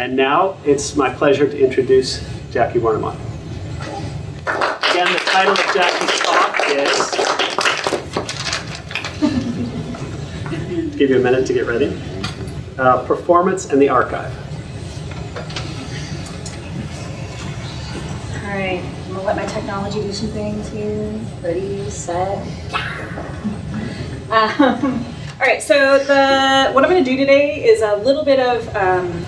And now it's my pleasure to introduce Jackie Wernimont. Again, the title of Jackie's talk is, give you a minute to get ready, uh, Performance and the Archive. All right, I'm gonna let my technology do some things here. Ready, set. Um, all right, so the what I'm gonna do today is a little bit of um,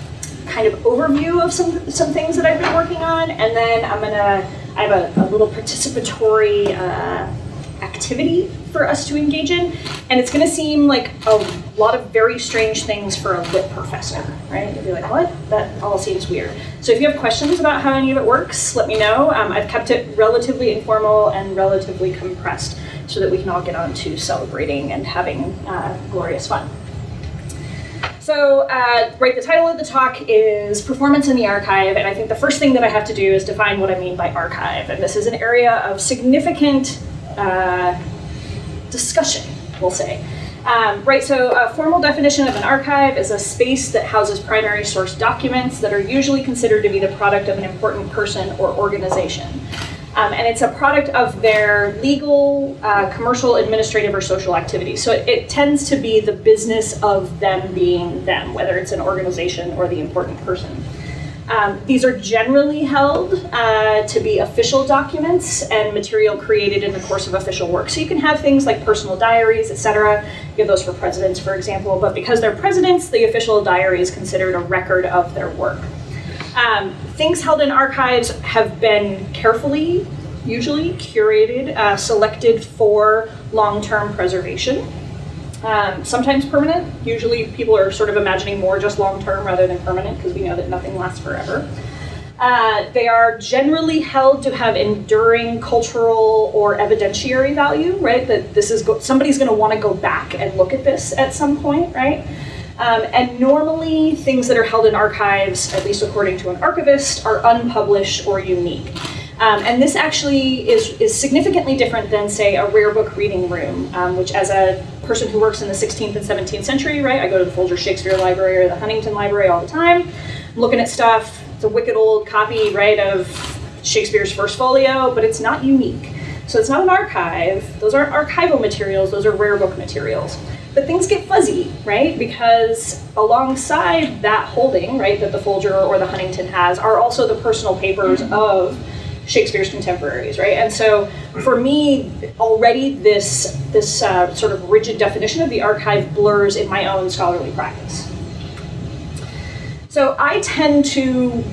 kind of overview of some some things that I've been working on, and then I'm gonna I have a, a little participatory uh, activity for us to engage in, and it's to seem like a lot of very strange things for a lit professor, right? You'll be like, what? That all seems weird. So if you have questions about how any of it works, let me know. Um, I've kept it relatively informal and relatively compressed so that we can all get on to celebrating and having uh, glorious fun. So, uh, right, the title of the talk is Performance in the Archive, and I think the first thing that I have to do is define what I mean by archive. And this is an area of significant uh, discussion, we'll say. Um, right, so a formal definition of an archive is a space that houses primary source documents that are usually considered to be the product of an important person or organization. Um, and it's a product of their legal, uh, commercial, administrative, or social activity. So it, it, tends to be the business of them being them, whether it's an organization or the important person. Um, these are generally held uh, to be official documents and material created in the course of official work. So you can have things like personal diaries, etc. You have those for presidents, for example, but because they're presidents, the official diary is considered a record of their work. Um, things held in archives have been carefully, usually curated, uh, selected for long-term preservation. Um, sometimes permanent. Usually people are sort of imagining more just long-term rather than permanent because we know that nothing lasts forever. Uh, they are generally held to have enduring cultural or evidentiary value, right? That this is somebody's going to want to go back and look at this at some point, right? Um, and normally things that are held in archives, at least according to an archivist, are unpublished or unique. Um, and this actually is, is significantly different than, say, a rare book reading room, um, which as a person who works in the 16th and 17th century, right, I go to the Folger Shakespeare Library or the Huntington Library all the time, I'm looking at stuff, it's a wicked old copy, right, of Shakespeare's first folio, but it's not unique. So it's not an archive, those aren't archival materials, those are rare book materials. But things get fuzzy, right? Because alongside that holding, right, that the Folger or the Huntington has, are also the personal papers mm-hmm. of Shakespeare's contemporaries, right? And so for me, already this, this uh, sort of rigid definition of the archive blurs in my own scholarly practice. So I tend to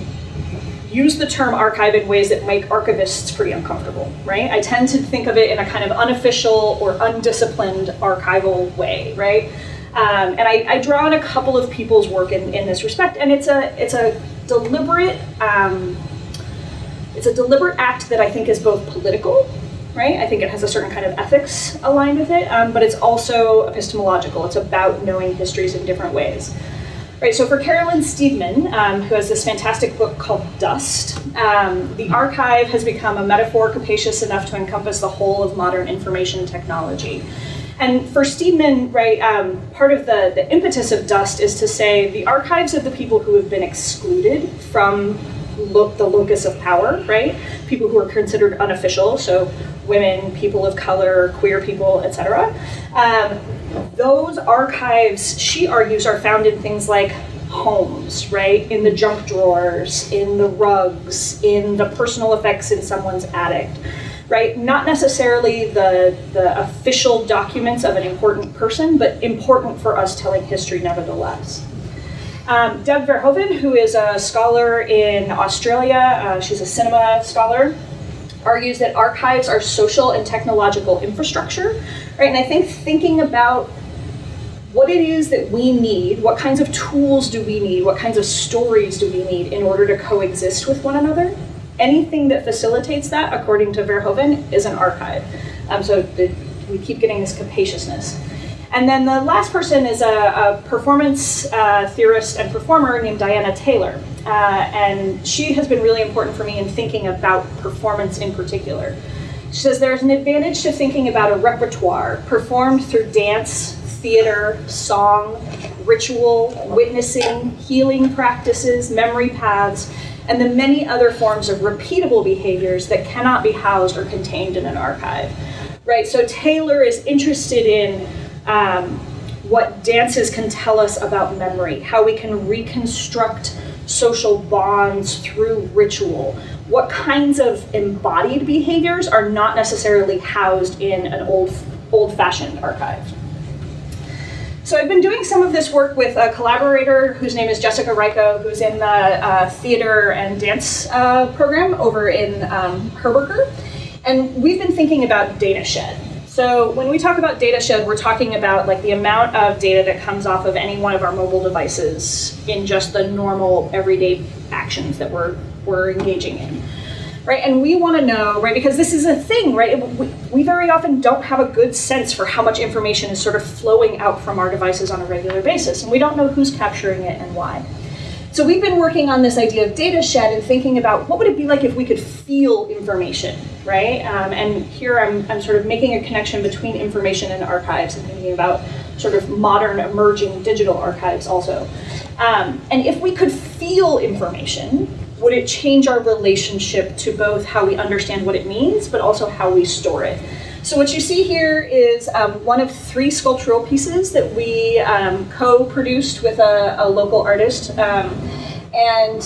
use the term archive in ways that make archivists pretty uncomfortable, right? I tend to think of it in a kind of unofficial or undisciplined archival way, right? Um, and I, I, draw on a couple of people's work in, in this respect, and it's a it's a deliberate um, it's a deliberate act that I think is both political, right? I think it has a certain kind of ethics aligned with it, um, but it's also epistemological. It's about knowing histories in different ways. Right, so for Carolyn Steedman, um, who has this fantastic book called Dust, um, the archive has become a metaphor capacious enough to encompass the whole of modern information technology. And for Steedman, right, um, part of the, the impetus of Dust is to say the archives of the people who have been excluded from lo the locus of power, right? People who are considered unofficial, so women, people of color, queer people, etc. Um, those archives, she argues, are found in things like homes, right? In the junk drawers, in the rugs, in the personal effects in someone's attic, right? Not necessarily the, the official documents of an important person, but important for us telling history nevertheless. Um, Deb Verhoeven, who is a scholar in Australia, uh, she's a cinema scholar, argues that archives are social and technological infrastructure, right? And I think thinking about what it is that we need, what kinds of tools do we need, what kinds of stories do we need in order to coexist with one another, anything that facilitates that, according to Verhoeven, is an archive. Um, so the, we keep getting this capaciousness. And then the last person is a, a performance uh, theorist and performer named Diana Taylor. Uh, and she has been really important for me in thinking about performance in particular. She says there's an advantage to thinking about a repertoire performed through dance, theater, song, ritual, witnessing, healing practices, memory paths, and the many other forms of repeatable behaviors that cannot be housed or contained in an archive. Right? So Taylor is interested in um, what dances can tell us about memory, how we can reconstruct social bonds through ritual, what kinds of embodied behaviors are not necessarily housed in an old old-fashioned archive. So I've been doing some of this work with a collaborator whose name is Jessica Rajko, who's in the uh, theater and dance uh, program over in um, Herberger. And we've been thinking about data shed. So when we talk about data shed, we're talking about like the amount of data that comes off of any one of our mobile devices in just the normal everyday actions that we're, we're engaging in right? And we want to know, right, because this is a thing, right? We, we very often don't have a good sense for how much information is sort of flowing out from our devices on a regular basis, and we don't know who's capturing it and why. So we've been working on this idea of data shed and thinking about what would it be like if we could feel information, right? Um, and here I'm, I'm sort of making a connection between information and archives and thinking about sort of modern emerging digital archives also. Um, and if we could feel information, would it change our relationship to both how we understand what it means, but also how we store it? So what you see here is um, one of three sculptural pieces that we um, co-produced with a, a, local artist. Um, and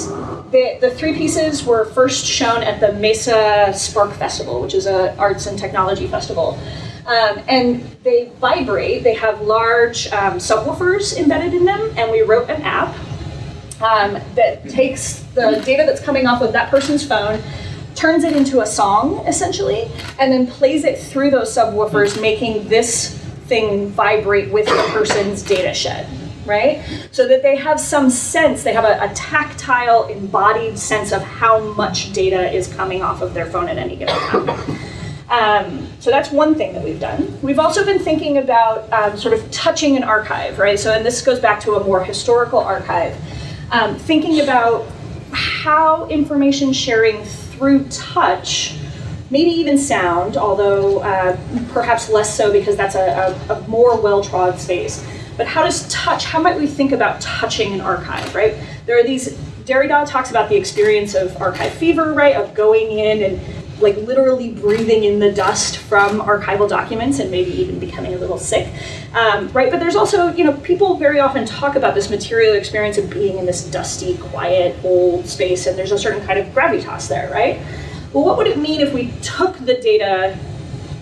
the, the three pieces were first shown at the Mesa Spark Festival, which is an arts and technology festival. Um, and they vibrate, they have large um, subwoofers embedded in them, and we wrote an app um, that takes the data that's coming off of that person's phone, turns it into a song essentially, and then plays it through those subwoofers, making this thing vibrate with the person's data shed, right? So that they have some sense, they have a, a tactile, embodied sense of how much data is coming off of their phone at any given time. Um, so that's one thing that we've done. We've also been thinking about um, sort of touching an archive, right? So, and this goes back to a more historical archive um, thinking about how information sharing through touch, maybe even sound, although uh, perhaps less so because that's a, a, a more well-trod space. But how does touch, how might we think about touching an archive, right? There are these, Derrida talks about the experience of archive fever, right? Of going in and like literally breathing in the dust from archival documents and maybe even becoming a little sick, um, right? But there's also, you know, people very often talk about this material experience of being in this dusty, quiet, old space, and there's a certain kind of gravitas there, right? Well, what would it mean if we took the data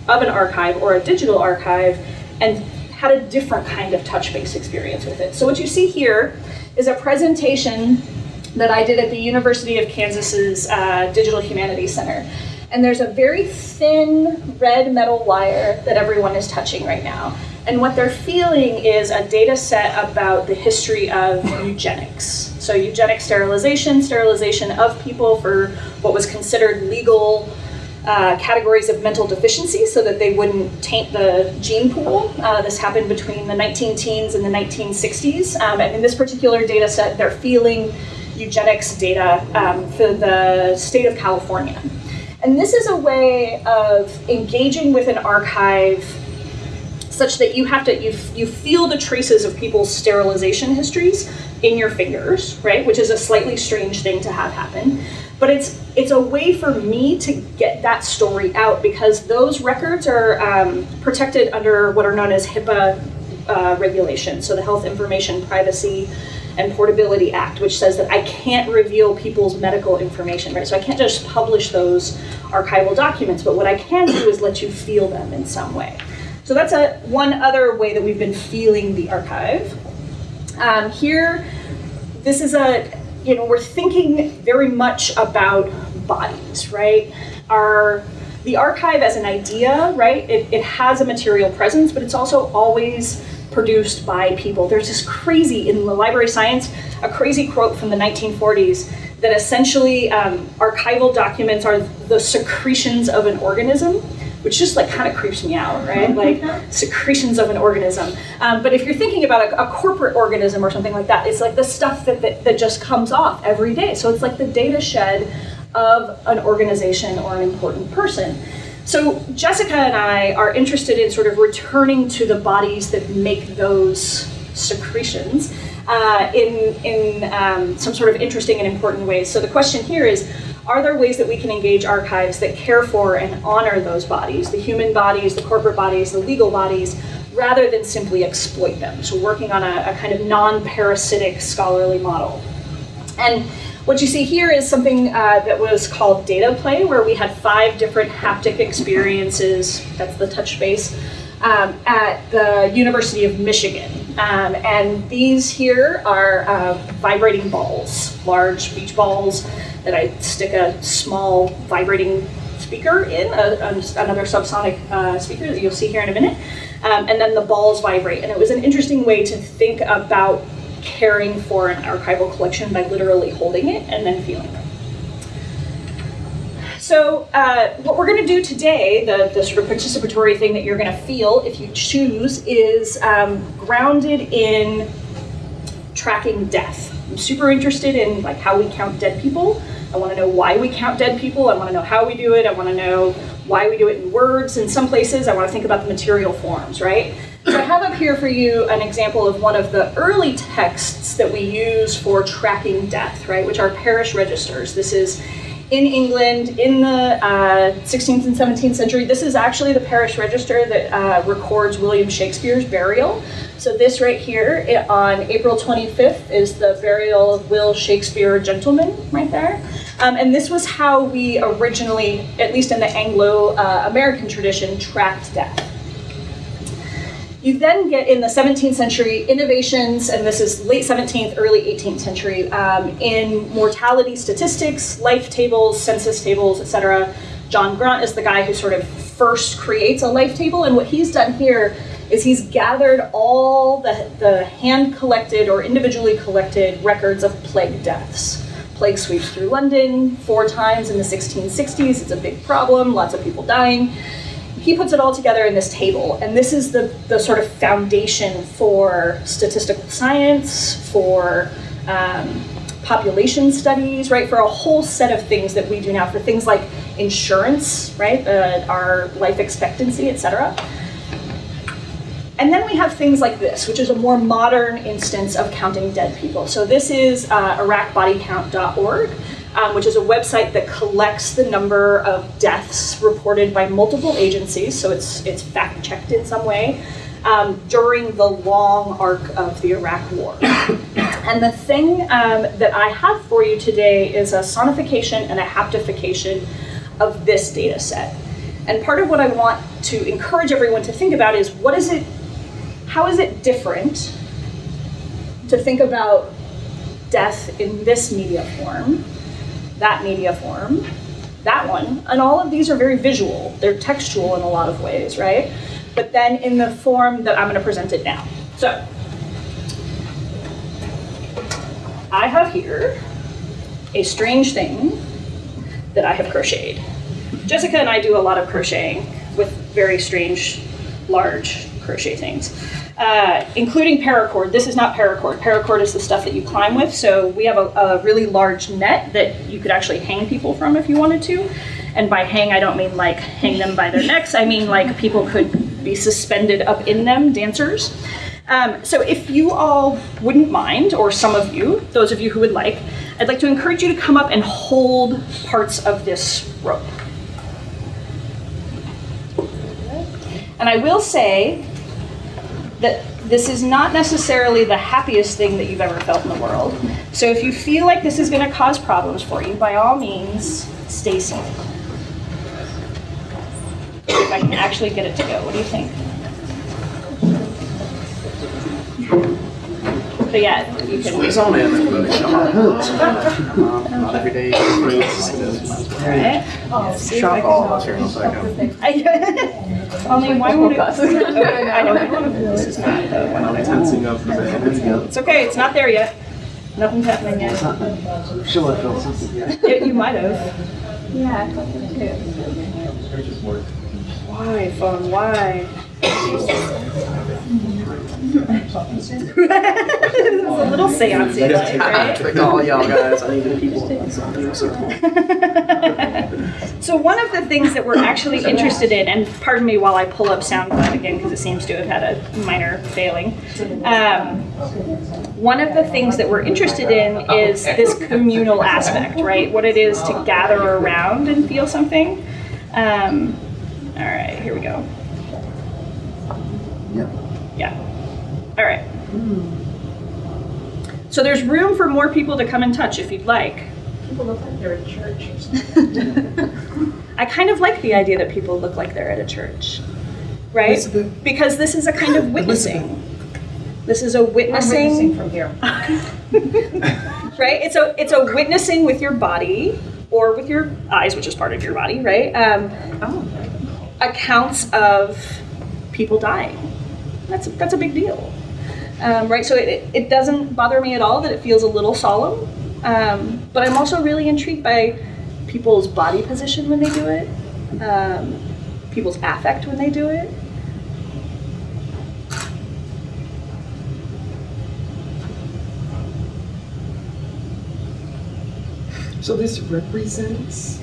of an archive or a digital archive and had a different kind of touch-based experience with it? So what you see here is a presentation that I did at the University of Kansas's uh, Digital Humanities Center and there's a very thin red metal wire that everyone is touching right now. And what they're feeling is a data set about the history of eugenics. So eugenic sterilization, sterilization of people for what was considered legal uh, categories of mental deficiency so that they wouldn't taint the gene pool. Uh, this happened between the 19 teens and the 1960s. Um, and in this particular data set, they're feeling eugenics data um, for the state of California. And this is a way of engaging with an archive such that you have to, you, you feel the traces of people's sterilization histories in your fingers, right? Which is a slightly strange thing to have happen. But it's, it's a way for me to get that story out because those records are um, protected under what are known as HIPAA uh, regulations. So the Health Information Privacy and Portability Act, which says that I can't reveal people's medical information, right? So I can't just publish those archival documents, but what I can do is let you feel them in some way. So that's a one other way that we've been feeling the archive. Um, here, this is a, you know, we're thinking very much about bodies, right? Our, the archive as an idea, right, it, it has a material presence, but it's also always produced by people. There's this crazy, in the library science, a crazy quote from the 1940s that essentially um, archival documents are the secretions of an organism, which just like kind of creeps me out, right? Like secretions of an organism. Um, but if you're thinking about a, a, corporate organism or something like that, it's like the stuff that, that, that just comes off every day. So it's like the data shed of an organization or an important person. So Jessica and I are interested in sort of returning to the bodies that make those secretions uh, in, in um, some sort of interesting and important ways. So the question here is, are there ways that we can engage archives that care for and honor those bodies, the human bodies, the corporate bodies, the legal bodies, rather than simply exploit them? So working on a, a kind of non-parasitic scholarly model. And what you see here is something uh, that was called data play, where we had five different haptic experiences, that's the touch base, um, at the University of Michigan. Um, and these here are uh, vibrating balls, large beach balls that I stick a small vibrating speaker in, a, a, another subsonic uh, speaker that you'll see here in a minute. Um, and then the balls vibrate. And it was an interesting way to think about caring for an archival collection by literally holding it and then feeling it. So uh, what we're going to do today, the, the sort of participatory thing that you're going to feel if you choose, is um, grounded in tracking death. I'm super interested in like how we count dead people. I want to know why we count dead people. I want to know how we do it. I want to know why we do it in words. In some places, I want to think about the material forms, right? So I have up here for you an example of one of the early texts that we use for tracking death, right, which are parish registers. This is in England in the uh, 16th and 17th century. This is actually the parish register that uh, records William Shakespeare's burial. So this right here it, on April 25th is the burial of Will Shakespeare gentleman right there. Um, and this was how we originally, at least in the Anglo-American uh, tradition, tracked death. You then get in the 17th century innovations, and this is late 17th, early 18th century, um, in mortality statistics, life tables, census tables, etc. John Graunt is the guy who sort of first creates a life table, and what he's done here is he's gathered all the, the hand collected or individually collected records of plague deaths. Plague sweeps through London four times in the 1660s. It's a big problem, lots of people dying he puts it all together in this table, and this is the, the sort of foundation for statistical science, for um, population studies, right, for a whole set of things that we do now, for things like insurance, right, uh, our life expectancy, et cetera. And then we have things like this, which is a more modern instance of counting dead people. So this is uh, iraqbodycount.org um, which is a website that collects the number of deaths reported by multiple agencies, so it's, it's fact checked in some way, um, during the long arc of the Iraq War. and the thing um, that I have for you today is a sonification and a haptification of this data set. And part of what I want to encourage everyone to think about is what is it, how is it different to think about death in this media form that media form, that one, and all of these are very visual. They're textual in a lot of ways, right? But then in the form that I'm going to present it now. So, I have here a strange thing that I have crocheted. Jessica and I do a lot of crocheting with very strange, large crochet things uh, including paracord. This is not paracord. Paracord is the stuff that you climb with. So we have a, a, really large net that you could actually hang people from if you wanted to. And by hang, I don't mean like hang them by their necks. I mean like people could be suspended up in them, dancers. Um, so if you all wouldn't mind, or some of you, those of you who would like, I'd like to encourage you to come up and hold parts of this rope. And I will say that this is not necessarily the happiest thing that you've ever felt in the world. So if you feel like this is going to cause problems for you, by all means, stay safe. If I can actually get it to go, what do you think? But yeah, you can. Squeeze on in. Not every day. Right. Shop all of us here in a second. Only one would it? Okay, I know one of this is not uh, the one that I want. Tensing up for the It's okay, it's not there yet. Nothing's happening yet. She'll have felt something yet. Yeah, You might have. Yeah, I thought too. Why, phone, why? It's a little right? Trick all y'all guys. I need the people. So one of the things that we're actually interested in, and pardon me while I pull up SoundCloud again because it seems to have had a minor failing. Um, one of the things that we're interested in is this communal aspect, right? What it is to gather around and feel something. Um, all right, here we go. Yep. Yeah. All right. So there's room for more people to come and touch if you'd like. People look like they're in church or something. I kind of like the idea that people look like they're at a church, right? Elizabeth. Because this is a kind of witnessing. This is a I'm witnessing witnessing, from here. right? It's a it's a witnessing with your body or with your eyes, which is part of your body, right? Um, Oh, accounts of people dying. That's that's a big deal, um, right? So it, it doesn't bother me at all that it feels a little solemn, um, but I'm also really intrigued by people's body position when they do it, um, people's affect when they do it. So this represents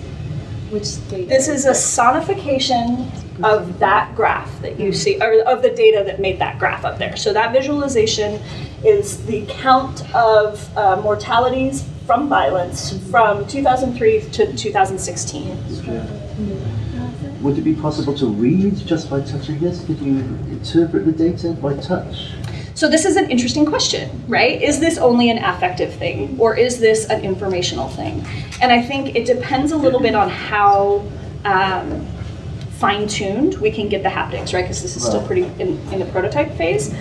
which state? This is a sonification of that graph that you see, or of the data that made that graph up there. So that visualization is the count of uh, mortalities from violence from 2003 to 2016. Would it be possible to read just by touching this? Could you interpret the data by touch? So this is an interesting question, right? Is this only an affective thing or is this an informational thing? And I think it depends a little bit on how um, fine-tuned we can get the haptics, right? Because this is still pretty in, in the prototype phase.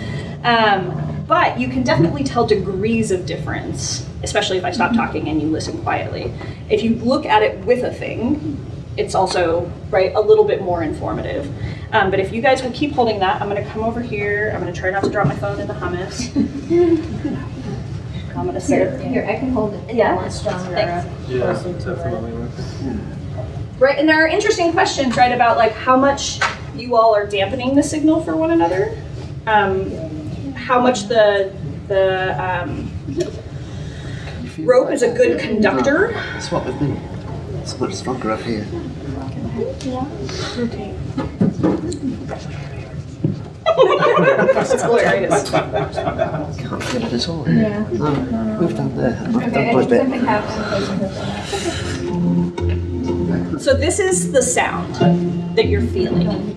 Um, but you can definitely tell degrees of difference, especially if I stop talking and you listen quietly. If you look at it with a thing, it's also right a little bit more informative. Um, but if you guys will keep holding that, I'm gonna come over here. I'm gonna try not to drop my phone in the hummus. I'm gonna Here, sit. here, I can hold it. Yeah. More stronger. Thanks. Yeah, closer to it. definitely. Right, and there are interesting questions, right, about like how much you all are dampening the signal for one another. Um, how much the the um, rope is a good conductor. Swap with me. It's much stronger up here. It's hilarious. Can't feel it at all here. Yeah. No, move down there. Move Okay, down I quite a just bit. Have to So this is the sound that you're feeling.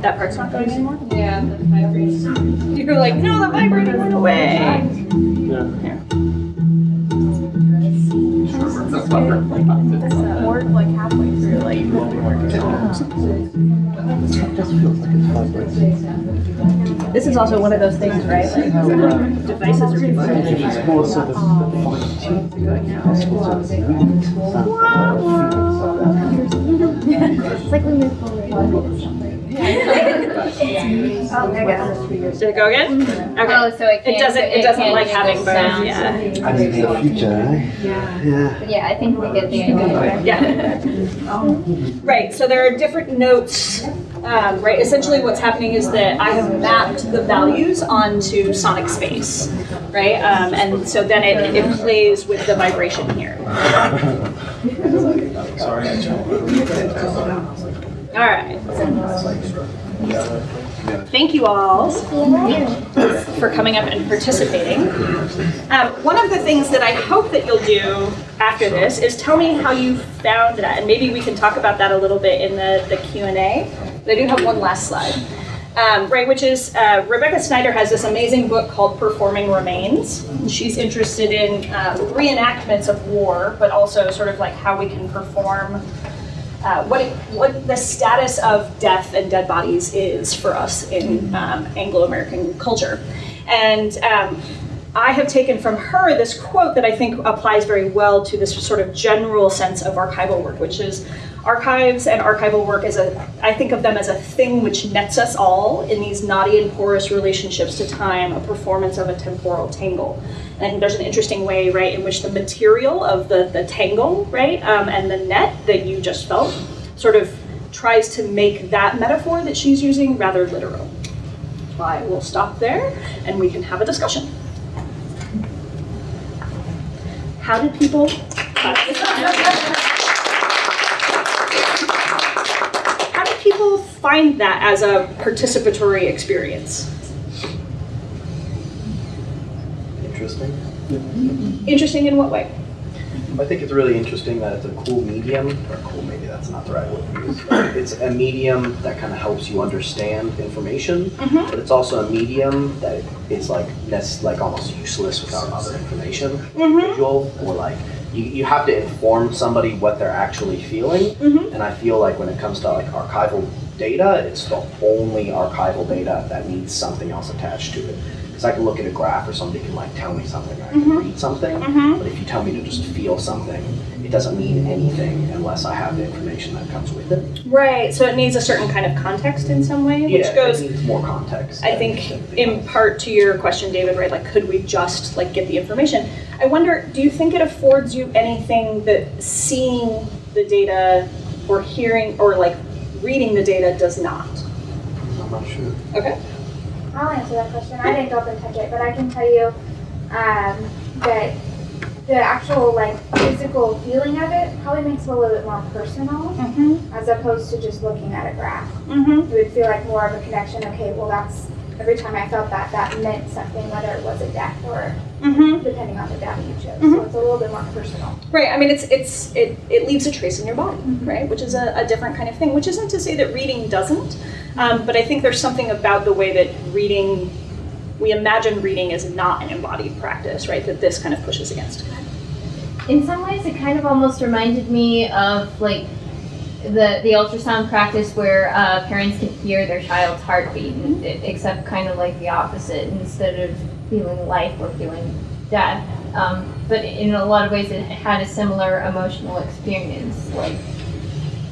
That part's not going anymore? Yeah, the vibration. You're like, no, the vibrator went away. Or like halfway through, like. Is also one of those things, right? Like devices are vibrating. It's more sort of fine-tuned. Possible to read sound. It's like we move forward. Oh, there you go. Did it go again? Okay. Oh, so it. It doesn't, it doesn't like having both, sound. yeah. And in the future, eh? Yeah. But yeah, I think we get the idea. Yeah. Right, so there are different notes, um, right? Essentially what's happening is that I have mapped the values onto sonic space, right? Um, and so then it, it plays with the vibration here. Sorry. All right. Thank you all for coming up and participating. Um, one of the things that I hope that you'll do after this is tell me how you found that, and maybe we can talk about that a little bit in the, the Q&A. I do have one last slide. Um, right, which is uh, Rebecca Schneider has this amazing book called Performing Remains. She's interested in um, reenactments of war, but also sort of like how we can perform uh, what it, what the status of death and dead bodies is for us in um, Anglo-American culture, and um, I have taken from her this quote that I think applies very well to this sort of general sense of archival work, which is archives and archival work is a I think of them as a thing which nets us all in these knotty and porous relationships to time, a performance of a temporal tangle. And I think there's an interesting way, right, in which the material of the, the tangle, right, um, and the net that you just felt sort of tries to make that metaphor that she's using rather literal. I will stop there and we can have a discussion. how did people? Find that as a participatory experience? Interesting. Interesting in what way? I think it's really interesting that it's a cool medium, or cool, maybe that's not the right word to use. It's a medium that kind of helps you understand information, Mhm. but it's also a medium that is like, that's like almost useless without other information, Mhm. visual, or like, you, you have to inform somebody what they're actually feeling. Mhm. And I feel like when it comes to like archival data, it's the only archival data that needs something else attached to it. Because I can look at a graph or somebody can like tell me something, I can Mhm. read something, Mhm. but if you tell me to just feel something, it doesn't mean anything unless I have the information that comes with it. Right. So it needs a certain kind of context in some way, which yeah, goes it needs more context. I think in part to your question, David, right? Like, could we just like get the information? I wonder, do you think it affords you anything that seeing the data or hearing or like reading the data does not? I'm not sure. Okay. I'll answer that question. I didn't go up and touch it, but I can tell you um, that the actual like physical feeling of it probably makes it a little bit more personal Mm-hmm. as opposed to just looking at a graph. Mm-hmm. It would feel like more of a connection. Okay, well that's every time I felt that, that meant something, whether it was a death or Mm-hmm. depending on the data you chose. Mhm. So it's a little bit more personal. Right. I mean, it's it's it, it leaves a trace in your body, Mhm. right? Which is a, a different kind of thing. Which isn't to say that reading doesn't, um, but I think there's something about the way that reading, we imagine reading is not an embodied practice, right? That this kind of pushes against. In some ways, it kind of almost reminded me of like the the ultrasound practice where uh, parents can hear their child's heartbeat, it, except kind of like the opposite. Instead of feeling life or feeling death, um, but in a lot of ways, it had a similar emotional experience. Like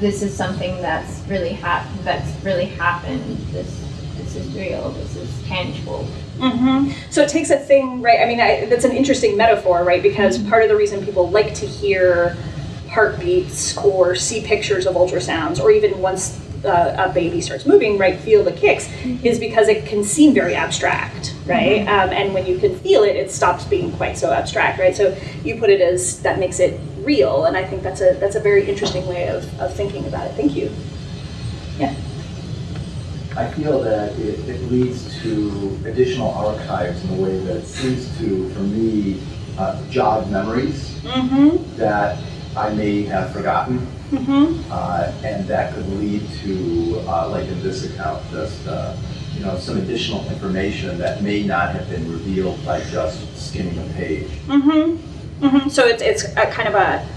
this is something that's really hap- that's really happened. This this is real. This is tangible. Mm-hmm. So it takes a thing, right? I mean, I, that's an interesting metaphor, right? Because part of the reason people like to hear heartbeats or see pictures of ultrasounds, or even once uh, a baby starts moving, right, feel the kicks, is because it can seem very abstract, right? Um, and when you can feel it, it stops being quite so abstract, right? So you put it as that makes it real, and I think that's a that's a very interesting way of, of thinking about it. Thank you. Yeah. I feel that it, it leads to additional archives in a way that seems to, for me, uh, jog memories Mm-hmm. that I may have forgotten, Mm-hmm. uh, and that could lead to, uh, like in this account, just uh, you know some additional information that may not have been revealed by just skimming a page. Mm-hmm. Mm-hmm. So it's it's a kind of a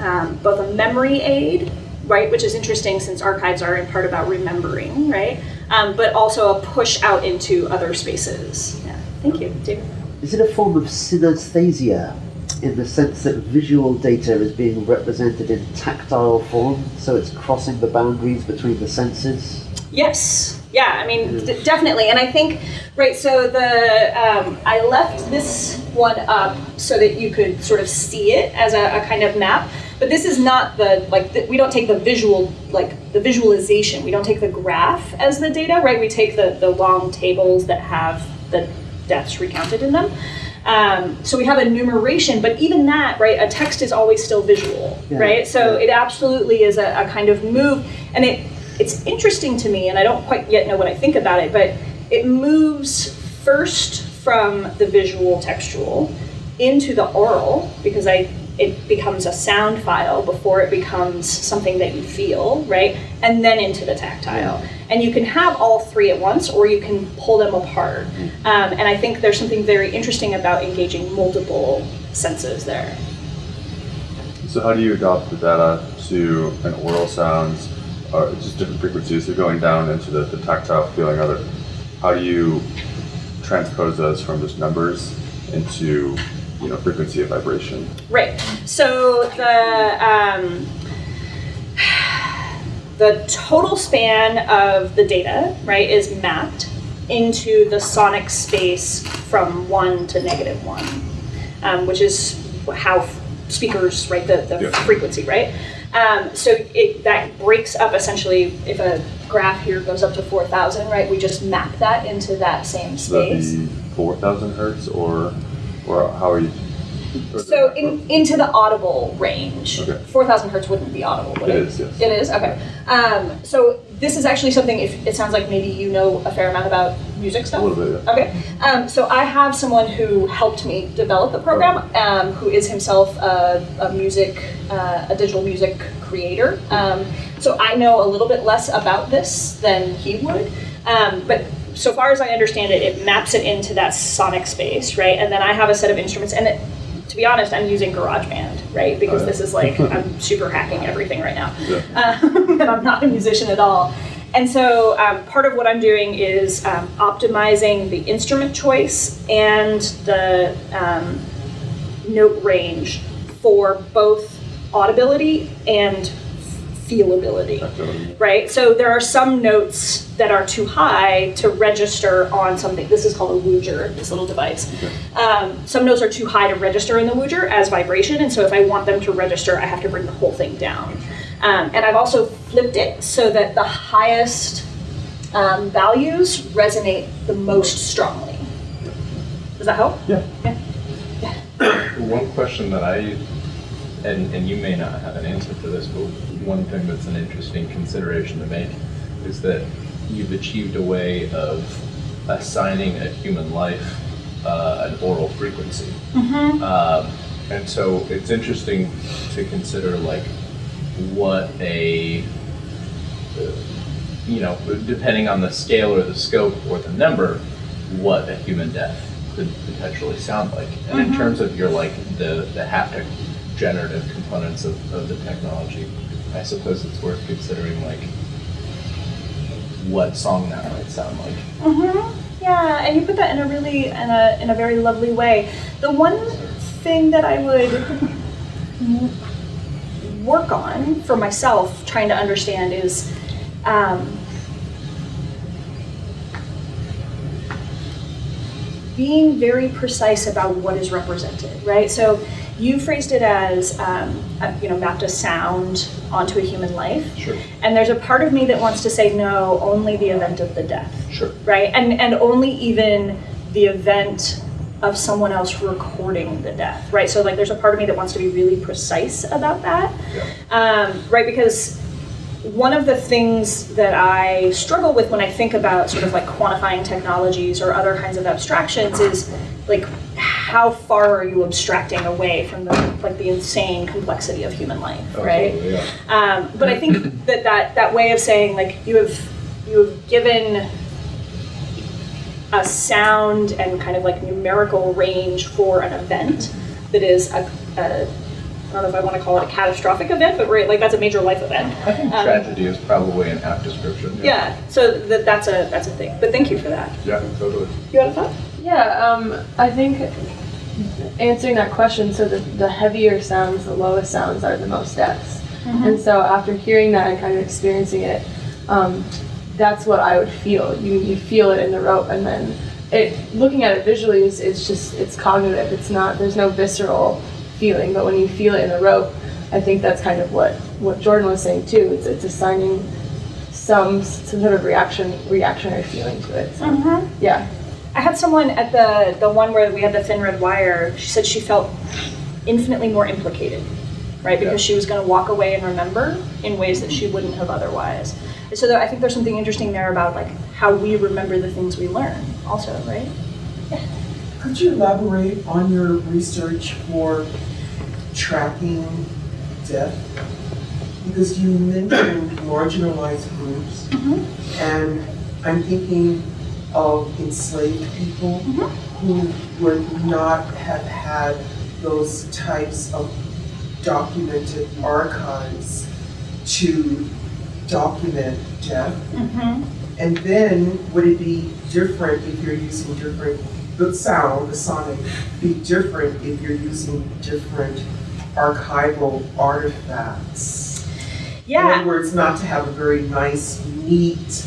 um, both a memory aid, right, which is interesting since archives are in part about remembering, right, um, but also a push out into other spaces. Yeah. Thank you, David. Is it a form of synesthesia in the sense that visual data is being represented in tactile form, so it's crossing the boundaries between the senses? Yes. Yeah, I mean, definitely. And I think, right, so the, um, I left this one up so that you could sort of see it as a, a kind of map. But this is not the, like, the, we don't take the visual, like, the visualization. We don't take the graph as the data, right? We take the, the long tables that have the deaths recounted in them. Um, so we have a numeration, but even that, right, a text is always still visual, Yeah, right? So yeah. it absolutely is a, a kind of move. And it, it's interesting to me, and I don't quite yet know what I think about it, but it moves first from the visual textual into the oral because I it becomes a sound file before it becomes something that you feel, right? And then into the tactile. And you can have all three at once or you can pull them apart. Um, and I think there's something very interesting about engaging multiple senses there. So how do you adopt the data to an oral sounds, or just different frequencies, so going down into the, the tactile feeling of it? How do you transpose those from just numbers into, you know, frequency of vibration? Right. So the um, the total span of the data, right, is mapped into the sonic space from one to negative one, um, which is how speakers, right, the, the Yeah. frequency, right. Um, so it that breaks up essentially. If a graph here goes up to four thousand, right, we just map that into that same So that'd space. be four thousand hertz, or or how are you? So in, into the audible range. Okay. 4,000 hertz wouldn't be audible, would It it? is, yes. It is, okay. Um, so this is actually something, if it sounds like maybe you know a fair amount about music stuff. A little bit, yeah. Okay, um, so I have someone who helped me develop the program, um, who is himself a, a music, uh, a digital music creator. Um, so I know a little bit less about this than he would, um, but so far as I understand it, it maps it into that sonic space, right? And then I have a set of instruments, and it, to be honest, I'm using GarageBand, right? Because Oh, yeah. this is like I'm super hacking everything right now, Yeah. um, and I'm not a musician at all. And so um, part of what I'm doing is um, optimizing the instrument choice and the um, note range for both audibility and feelability right? So there are some notes that are too high to register on something. This is called a Woojer, this little device. Um, some notes are too high to register in the Woojer as vibration, and so if I want them to register, I have to bring the whole thing down. Um, and I've also flipped it so that the highest um, values resonate the most strongly. Does that help? Yeah. One question that I, and, and you may not have an answer for this, but one thing that's an interesting consideration to make is that you've achieved a way of assigning a human life uh, an oral frequency. Um, and so it's interesting to consider like what a, uh, you know, depending on the scale or the scope or the number, what a human death could potentially sound like. And in terms of your like the, the haptic generative components of, of the technology, I suppose it's worth considering like what song that might sound like. Mm-hmm. Yeah, and you put that in a really in a in a very lovely way. The one thing that I would work on for myself, trying to understand, is um, being very precise about what is represented. Right. So you phrased it as um, a, you know mapped a sound onto a human life. Sure. And there's a part of me that wants to say no, only the event of the death Sure. right? And and only even the event of someone else recording the death, right? So like, there's a part of me that wants to be really precise about that, um, right? Because one of the things that I struggle with when I think about sort of like quantifying technologies or other kinds of abstractions is like how far are you abstracting away from the like the insane complexity of human life, right? Yeah. Um, but I think that, that that way of saying like you have you have given a sound and kind of like numerical range for an event that is a, a I don't know if I want to call it a catastrophic event, but right, like that's a major life event. I think Um, tragedy is probably an apt description. Yeah, so that, that's a that's a thing. But thank you for that. Yeah, totally. You had a thought? Yeah, um, I think answering that question, so the, the heavier sounds, the lowest sounds are the most deaths. And so after hearing that and kind of experiencing it, um, that's what I would feel. You, you feel it in the rope and then it, looking at it visually is, it's just, it's cognitive. It's not, there's no visceral feeling, but when you feel it in the rope, I think that's kind of what, what Jordan was saying too. It's, it's assigning some, some sort of reaction, reactionary feeling to it. So, Mm-hmm. yeah. I had someone at the the one where we had the thin red wire. She said she felt infinitely more implicated, right? Because she was going to walk away and remember in ways that she wouldn't have otherwise. And so there, I think there's something interesting there about like how we remember the things we learn, also, right? Could you elaborate on your research for tracking death? Because you mentioned marginalized groups, and I'm thinking of enslaved people who would not have had those types of documented archives to document death. Mm-hmm. And then would it be different if you're using different, the sound, the sonic, be different if you're using different archival artifacts? Yeah. In other words, not to have a very nice, neat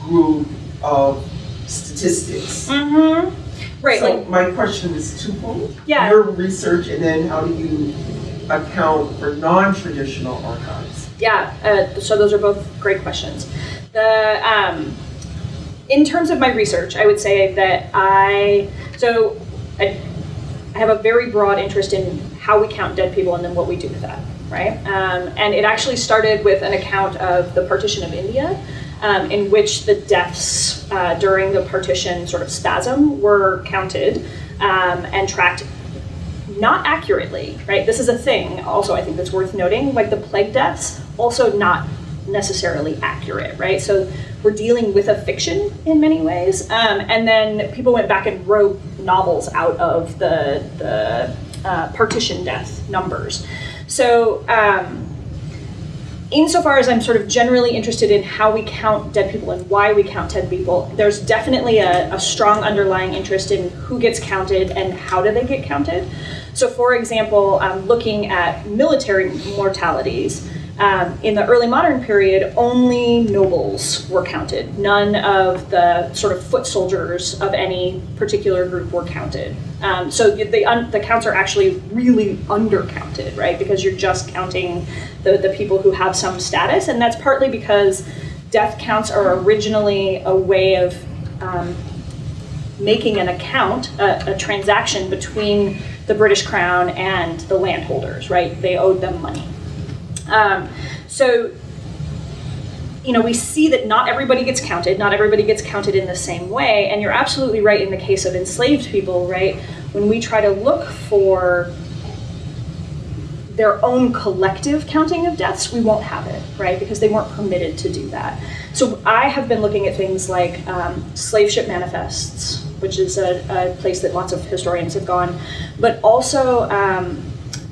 group of statistics. Mm-hmm. Right. So like my question is twofold. Yeah. Your research and then how do you account for non-traditional archives? Yeah, uh, so those are both great questions. The um, in terms of my research, I would say that I so I I have a very broad interest in how we count dead people and then what we do with that, right? Um, and it actually started with an account of the partition of India, um, in which the deaths uh, during the partition sort of spasm were counted um, and tracked not accurately, right? This is a thing also I think that's worth noting, like the plague deaths, also not necessarily accurate, right? So we're dealing with a fiction in many ways. Um, and then people went back and wrote novels out of the, the uh, partition death numbers. So um, insofar as I'm sort of generally interested in how we count dead people and why we count dead people, there's definitely a, a strong underlying interest in who gets counted and how do they get counted. So for example, um, looking at military mortalities, um, in the early modern period, only nobles were counted. None of the sort of foot soldiers of any particular group were counted. Um, so the, the counts are actually really undercounted, right? Because you're just counting the, the people who have some status, and that's partly because death counts are originally a way of um, making an account, a, a transaction between the British Crown and the landholders, right? They owed them money. Um, so, you know, we see that not everybody gets counted, not everybody gets counted in the same way, and you're absolutely right in the case of enslaved people, right? When we try to look for their own collective counting of deaths, we won't have it, right? Because they weren't permitted to do that. So I have been looking at things like um, slave ship manifests, which is a, a, place that lots of historians have gone, but also um,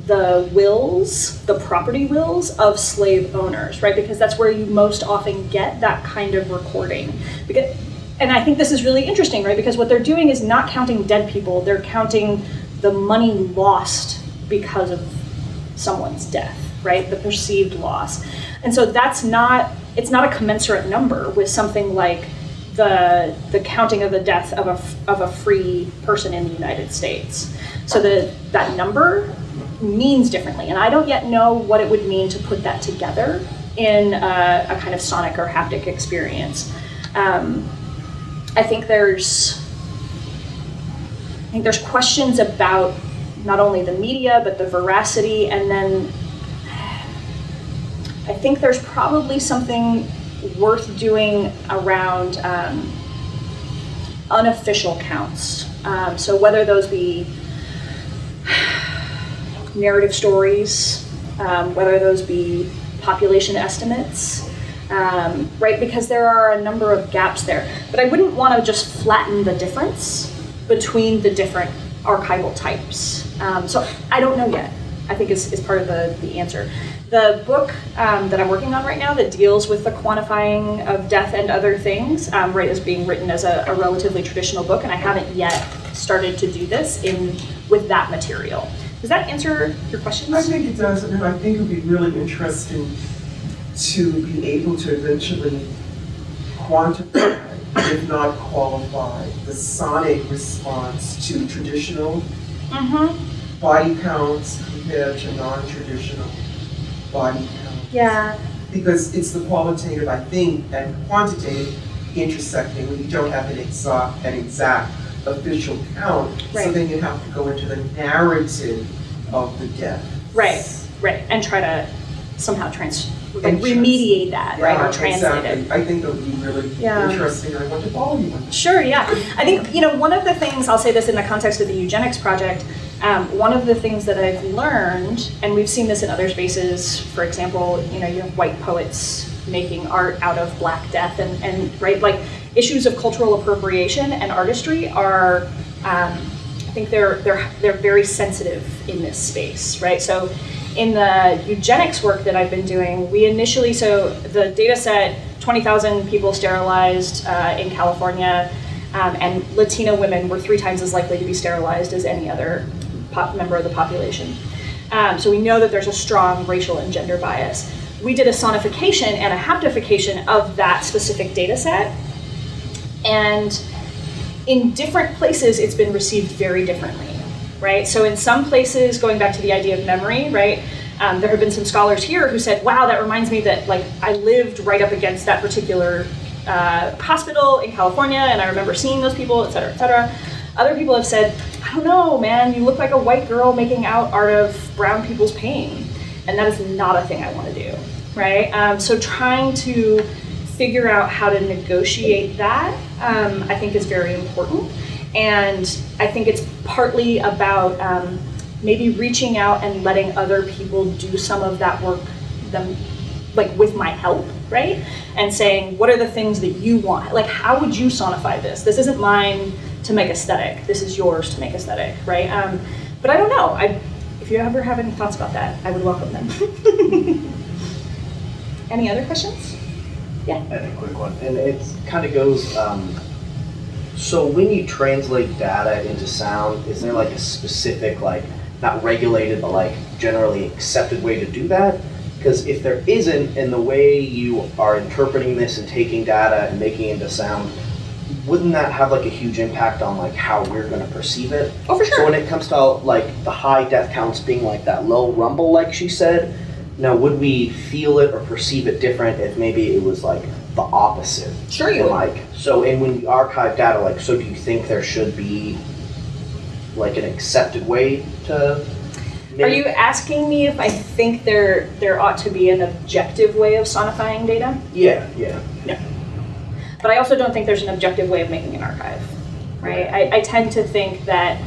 the wills, the property wills of slave owners, right? Because that's where you most often get that kind of recording. Because, and I think this is really interesting, right? Because what they're doing is not counting dead people, they're counting the money lost because of someone's death, right? The perceived loss. And so that's not, it's not a commensurate number with something like the, the counting of the death of a, of a free person in the United States. So the, that number means differently. And I don't yet know what it would mean to put that together in a, a kind of sonic or haptic experience. Um, I think there's I think there's questions about not only the media but the veracity and then I think there's probably something worth doing around um, unofficial counts. Um, so whether those be narrative stories, um, whether those be population estimates, um, right? Because there are a number of gaps there. But I wouldn't want to just flatten the difference between the different archival types. Um, so I don't know yet. I think is, is part of the, the answer. The book um, that I'm working on right now that deals with the quantifying of death and other things, um, right, is being written as a, a relatively traditional book, and I haven't yet started to do this in with that material. Does that answer your question? I think it does, and I think it would be really interesting to be able to eventually quantify, if not qualify, the sonic response to traditional Mm-hmm. body counts compared to non-traditional body counts. Yeah. Because it's the qualitative, I think, and quantitative intersecting you don't have an exact, an exact official count. So then you have to go into the narrative of the death. Right, right, and try to somehow trans, like remediate that, right, or Yeah, translate it. I think that would be really Yeah. interesting. I want to follow you on that. Sure, yeah. I think, you know, one of the things, I'll say this in the context of the eugenics project, um, one of the things that I've learned, and we've seen this in other spaces, for example, you know, you have white poets making art out of Black Death and, and right, like issues of cultural appropriation and artistry are, um, I think they're, they're, they're very sensitive in this space, right? So in the eugenics work that I've been doing, we initially, so the data set, 20,000 people sterilized uh, in California, um, and Latina women were three times as likely to be sterilized as any other member of the population. Um, so we know that there's a strong racial and gender bias. We did a sonification and a haptification of that specific data set, and in different places, it's been received very differently, right? So in some places, going back to the idea of memory, right? Um, there have been some scholars here who said, "Wow, that reminds me that like I lived right up against that particular uh, hospital in California, and I remember seeing those people, et cetera, et cetera." Other people have said, I don't know, man, you look like a white girl making out art of brown people's pain. And that is not a thing I want to do, right? Um, so trying to figure out how to negotiate that, um, I think is very important. And I think it's partly about um, maybe reaching out and letting other people do some of that work them like with my help, right? And saying, what are the things that you want? Like, how would you sonify this? This isn't mine to make aesthetic. This is yours to make aesthetic, right? Um, but I don't know. I, if you ever have any thoughts about that, I would welcome them. any other questions? I have a quick one, and it kind of goes, um, so when you translate data into sound, is there like a specific, like, not regulated, but like generally accepted way to do that? Because if there isn't, and the way you are interpreting this and taking data and making it into sound, wouldn't that have like a huge impact on like how we're gonna perceive it? Oh, for sure. So when it comes to like the high death counts being like that low rumble, like she said, now would we feel it or perceive it different if maybe it was like the opposite? Sure you And would. like, so and when you archive data, like, so do you think there should be like an accepted way to? Are you asking me if I think there there ought to be an objective way of sonifying data? Yeah, yeah, yeah. But I also don't think there's an objective way of making an archive, right? I, I tend to think that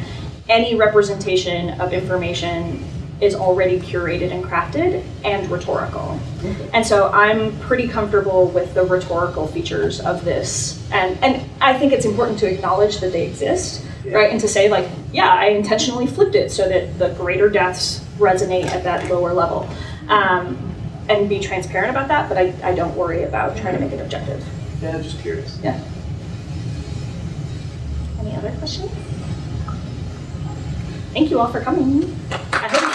any representation of information is already curated and crafted and rhetorical. And so I'm pretty comfortable with the rhetorical features of this. And, and I think it's important to acknowledge that they exist, Yeah. right? And to say, like, yeah, I intentionally flipped it so that the greater deaths resonate at that lower level. Um, and be transparent about that, but I, I don't worry about trying to make it objective. Yeah, I'm just curious. Yeah. Any other questions? Thank you all for coming. I hope